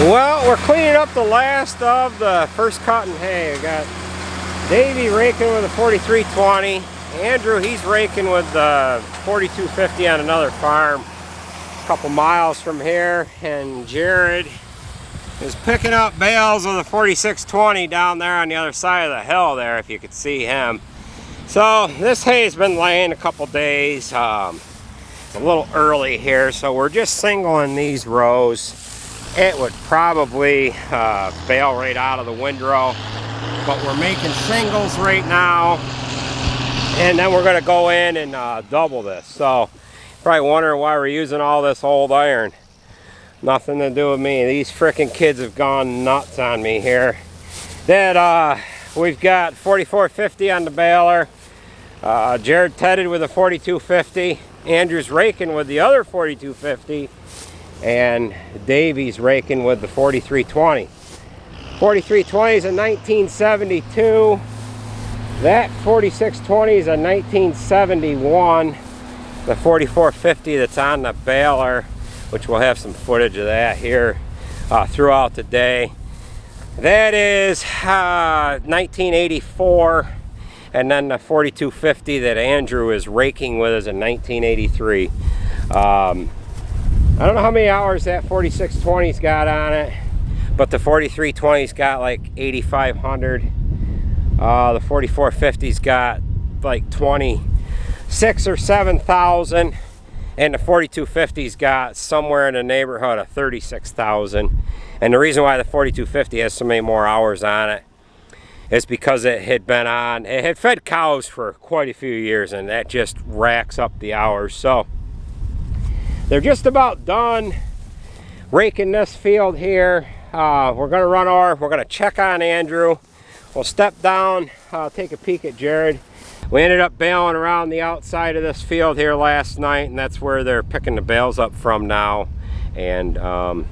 Well, we're cleaning up the last of the first cutting hay. We got Davey raking with a 4320. Andrew, he's raking with the 4250 on another farm a couple miles from here. And Jared is picking up bales of the 4620 down there on the other side of the hill there, if you could see him. So this hay has been laying a couple days. Um, it's a little early here, so we're just singling these rows it would probably uh, bale right out of the windrow. But we're making singles right now. And then we're going to go in and uh, double this. So probably wondering why we're using all this old iron. Nothing to do with me. These freaking kids have gone nuts on me here. That uh, we've got 4450 on the baler. Uh, Jared tedded with a 4250. Andrew's raking with the other 4250 and Davey's raking with the 4320. 4320 is a 1972. That 4620 is a 1971. The 4450 that's on the baler, which we'll have some footage of that here uh, throughout the day. That is uh, 1984 and then the 4250 that Andrew is raking with is a 1983. Um, I don't know how many hours that 4620's got on it, but the 4320's got like 8,500. Uh, the 4450's got like 26 or 7,000. And the 4250's got somewhere in the neighborhood of 36,000. And the reason why the 4250 has so many more hours on it is because it had been on, it had fed cows for quite a few years and that just racks up the hours. So they're just about done raking this field here. Uh, we're going to run our, we're going to check on Andrew. We'll step down, uh, take a peek at Jared. We ended up baling around the outside of this field here last night and that's where they're picking the bales up from now. And um,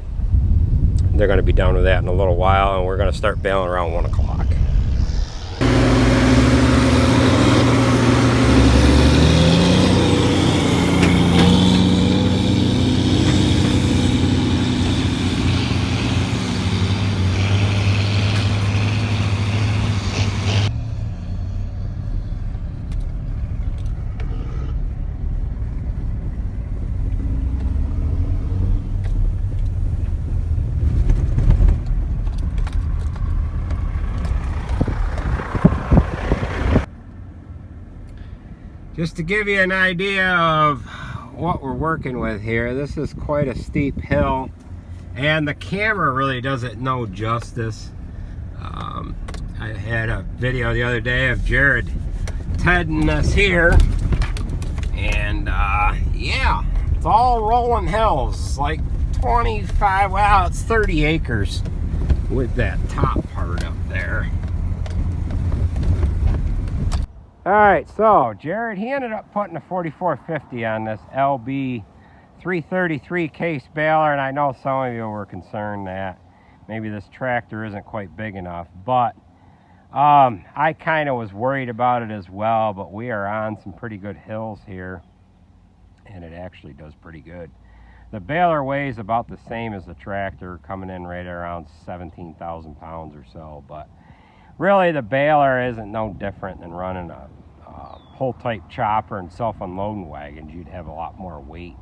they're going to be done with that in a little while and we're going to start baling around 1 o'clock. Just to give you an idea of what we're working with here, this is quite a steep hill and the camera really does it no justice. Um, I had a video the other day of Jared tedding us here and uh, yeah, it's all rolling hills, like 25, well it's 30 acres with that top part up there. All right, so Jared, he ended up putting a 4450 on this LB 333 case baler, and I know some of you were concerned that maybe this tractor isn't quite big enough, but um, I kind of was worried about it as well, but we are on some pretty good hills here, and it actually does pretty good. The baler weighs about the same as the tractor, coming in right around 17,000 pounds or so, but really the baler isn't no different than running a, a pull type chopper and self unloading wagons. You'd have a lot more weight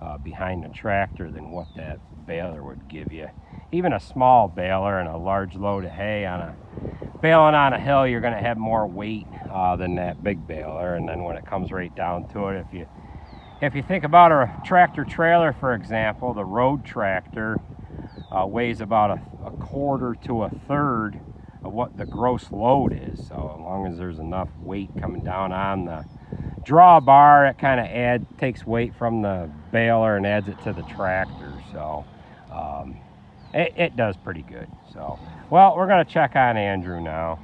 uh, behind the tractor than what that baler would give you. Even a small baler and a large load of hay on a baling on a hill, you're going to have more weight uh, than that big baler. And then when it comes right down to it, if you if you think about a tractor trailer, for example, the road tractor uh, weighs about a, a quarter to a third of what the gross load is. So as long as there's enough weight coming down on the drawbar, it kind of add takes weight from the baler and adds it to the tractor. So um, it, it does pretty good. So, well, we're going to check on Andrew now.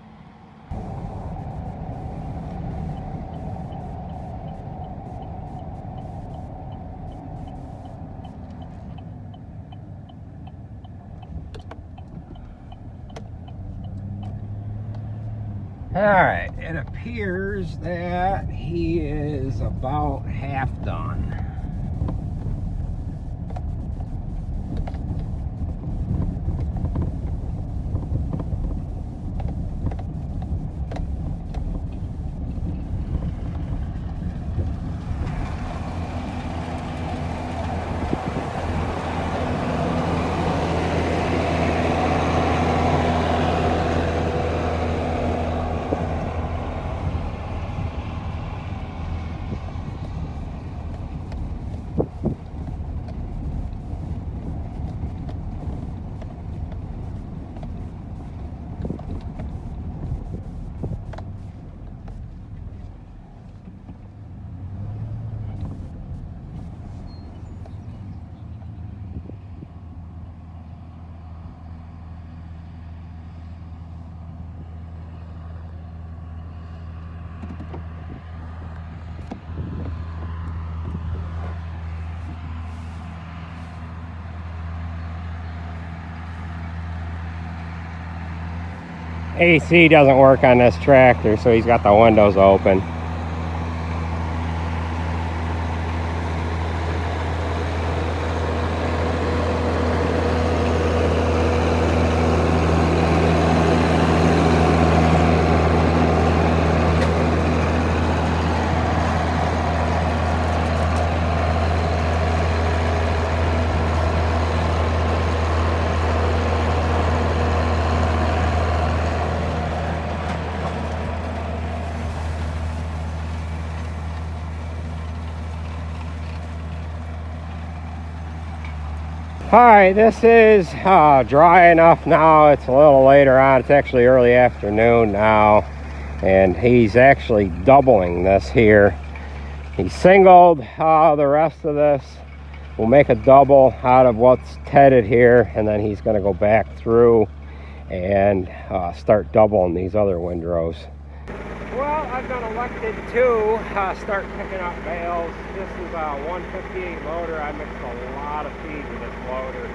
All right, it appears that he is about half done. AC doesn't work on this tractor, so he's got the windows open. All right, this is uh, dry enough now. It's a little later on. It's actually early afternoon now. And he's actually doubling this here. He singled uh, the rest of this. We'll make a double out of what's tedded here. And then he's going to go back through and uh, start doubling these other windrows. Well, I've been elected to uh, start picking up bales. This is a 158 loader. I mixed a lot of feed loader.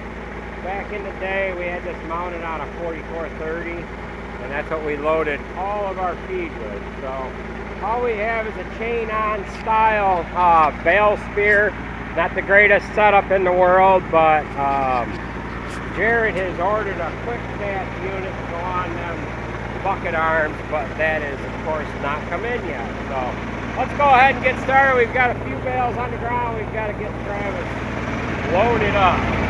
Back in the day, we had this mounted on a 4430, and that's what we loaded all of our feed with. So all we have is a chain-on style uh, bale spear. Not the greatest setup in the world, but um, Jared has ordered a quick cast unit to go on them bucket arms, but that is, of course, not come in yet. So let's go ahead and get started. We've got a few bales on the ground. We've got to get Travis loaded up.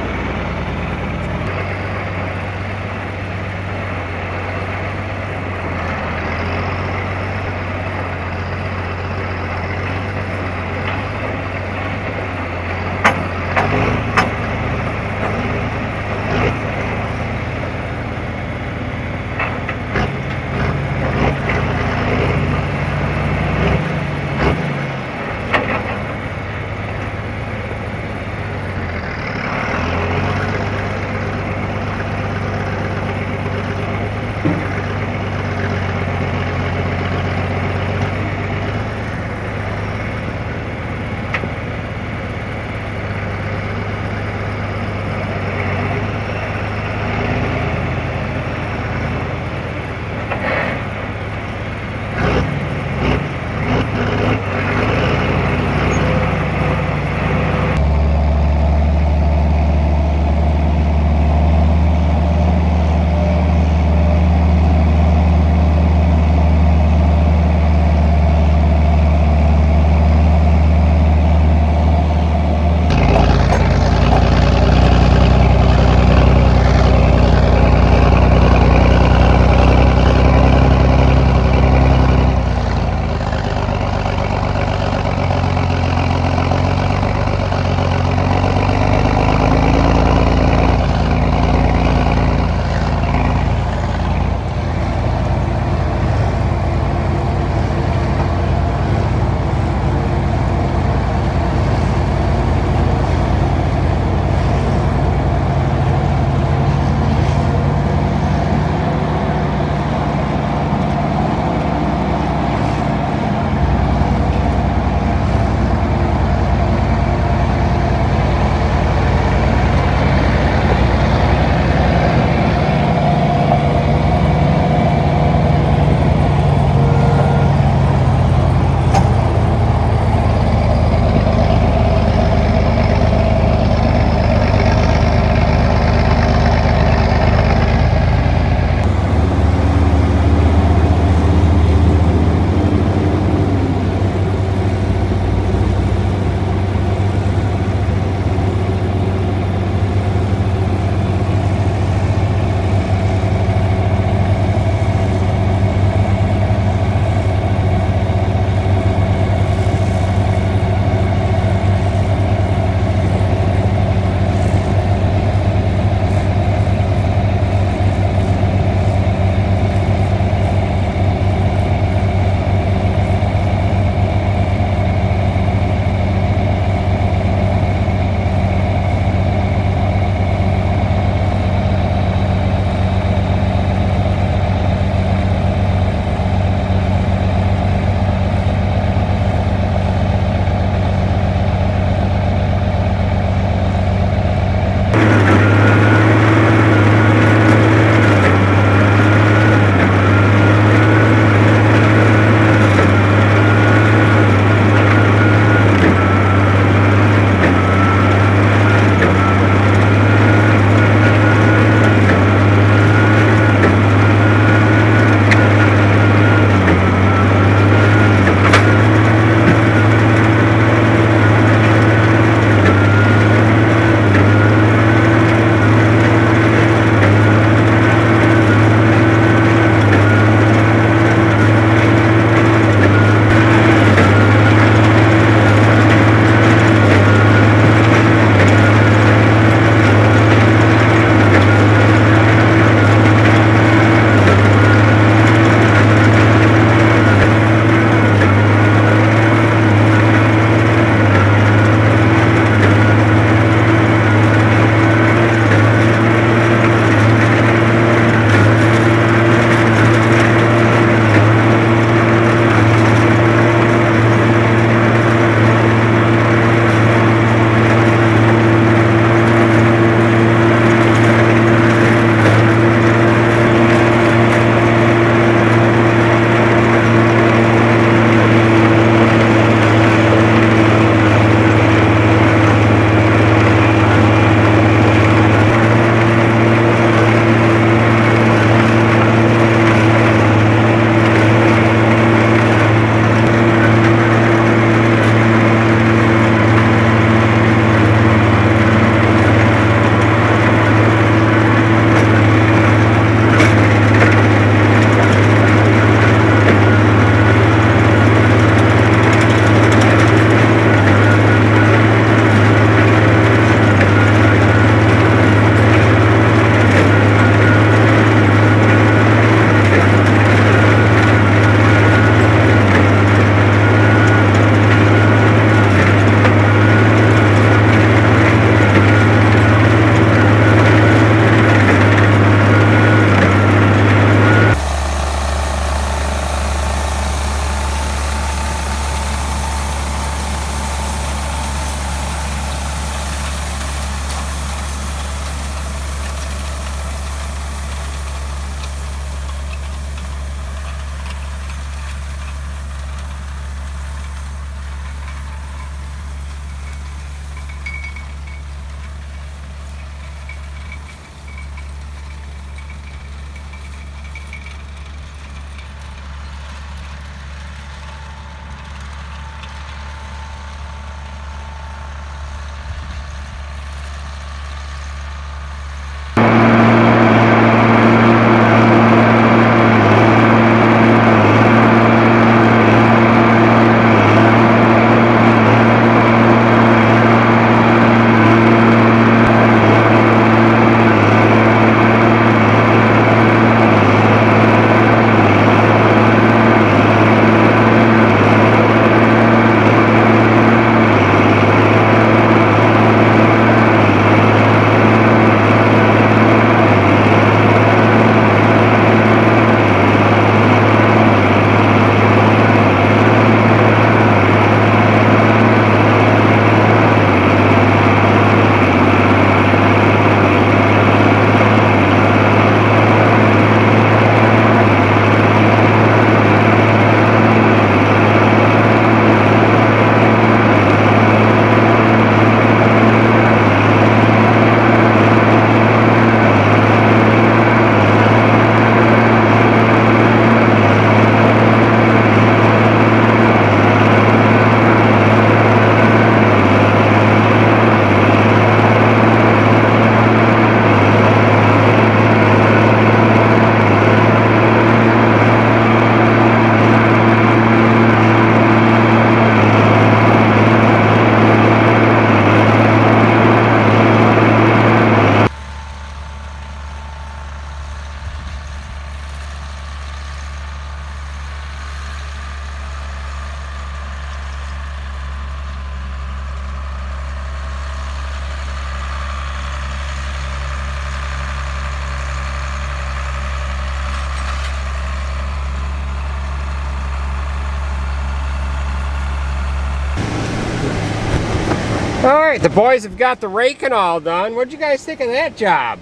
All right, the boys have got the raking all done. What'd you guys think of that job?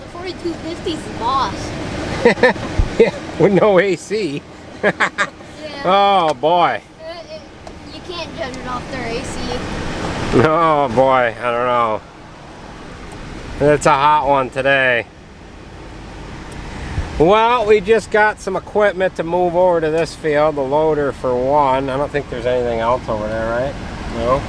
The 4250 is the boss. yeah, with no AC. Yeah. oh boy. Uh, it- you can't judge it off their AC. Oh boy, I don't know. It's a hot one today. Well, we just got some equipment to move over to this field, the loader for one. I don't think there's anything else over there, right? No.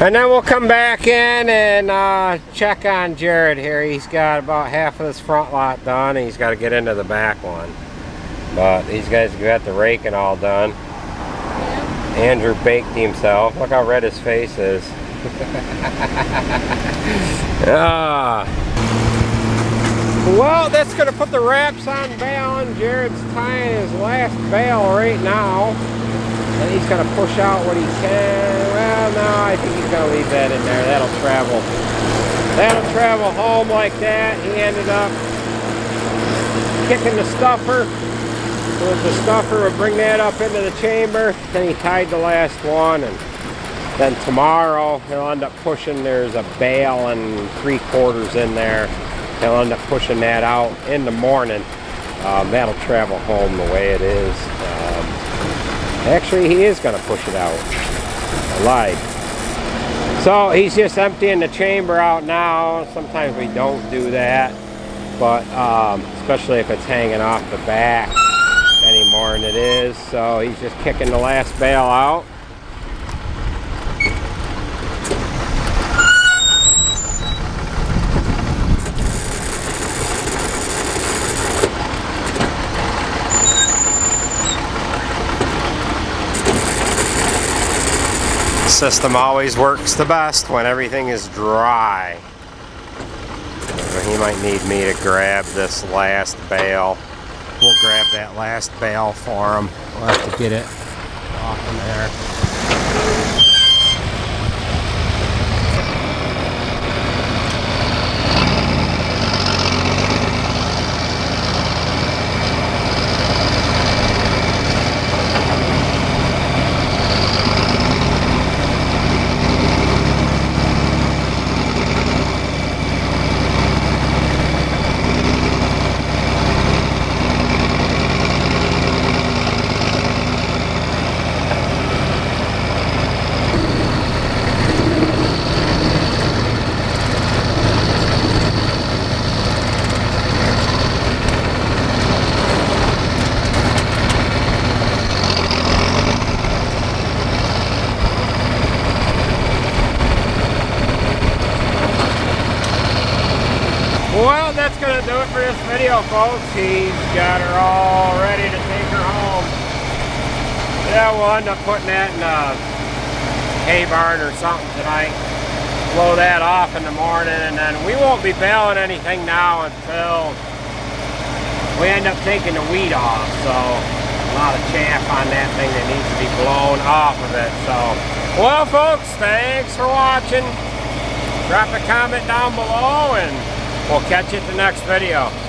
And then we'll come back in and uh, check on Jared here. He's got about half of this front lot done. And he's got to get into the back one. But these guys got the raking all done. Yeah. Andrew baked himself. Look how red his face is. ah. Well, that's going to put the wraps on bale, Jared's tying his last bale right now. And he's going to push out what he can. No, I think he's going to leave that in there. That'll travel. That'll travel home like that. He ended up kicking the stuffer. So the stuffer would bring that up into the chamber. Then he tied the last one. And then tomorrow he'll end up pushing, there's a bale and three quarters in there. He'll end up pushing that out in the morning. Um, that'll travel home the way it is. Um, actually, he is going to push it out. Lied. So he's just emptying the chamber out now. Sometimes we don't do that. But um, especially if it's hanging off the back any more than it is. So he's just kicking the last bale out. System always works the best when everything is dry. He might need me to grab this last bale we'll grab that last bale for him. We'll have to get it off in there. Well, that's going to do it for this video, folks. He's got her all ready to take her home. Yeah, we'll end up putting that in a hay barn or something tonight. Blow that off in the morning, and then we won't be baling anything now until we end up taking the weed off. So, a lot of chaff on that thing that needs to be blown off of it. So, well, folks, thanks for watching. Drop a comment down below, and We'll catch you at the next video.